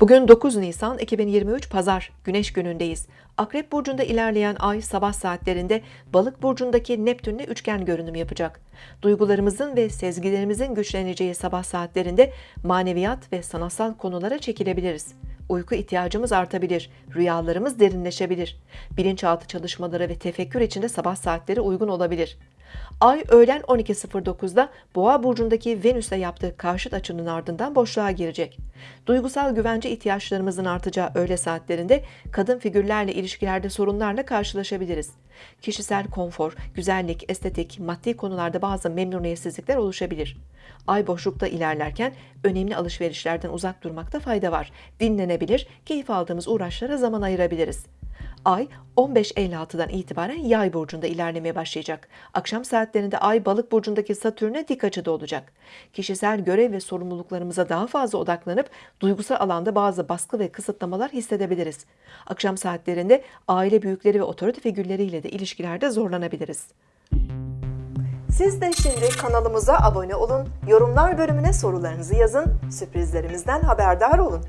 Bugün 9 Nisan 2023 Pazar Güneş günündeyiz. Akrep burcunda ilerleyen ay sabah saatlerinde Balık burcundaki Neptünle üçgen görünüm yapacak. Duygularımızın ve sezgilerimizin güçleneceği sabah saatlerinde maneviyat ve sanatsal konulara çekilebiliriz. Uyku ihtiyacımız artabilir, rüyalarımız derinleşebilir. Bilinçaltı çalışmaları ve tefekkür için de sabah saatleri uygun olabilir. Ay öğlen 12.09'da Boğa burcundaki Venüs'e yaptığı karşıt açının ardından boşluğa girecek. Duygusal güvence ihtiyaçlarımızın artacağı öğle saatlerinde kadın figürlerle ilişkilerde sorunlarla karşılaşabiliriz. Kişisel konfor, güzellik, estetik, maddi konularda bazı memnuniyetsizlikler oluşabilir. Ay boşlukta ilerlerken önemli alışverişlerden uzak durmakta fayda var. Dinlenebilir, keyif aldığımız uğraşlara zaman ayırabiliriz. Ay 15.56'dan itibaren yay burcunda ilerlemeye başlayacak. Akşam saatlerinde ay balık burcundaki satürne dik açıda olacak. Kişisel görev ve sorumluluklarımıza daha fazla odaklanıp duygusal alanda bazı baskı ve kısıtlamalar hissedebiliriz. Akşam saatlerinde aile büyükleri ve otorite figürleriyle de ilişkilerde zorlanabiliriz. Siz de şimdi kanalımıza abone olun, yorumlar bölümüne sorularınızı yazın, sürprizlerimizden haberdar olun.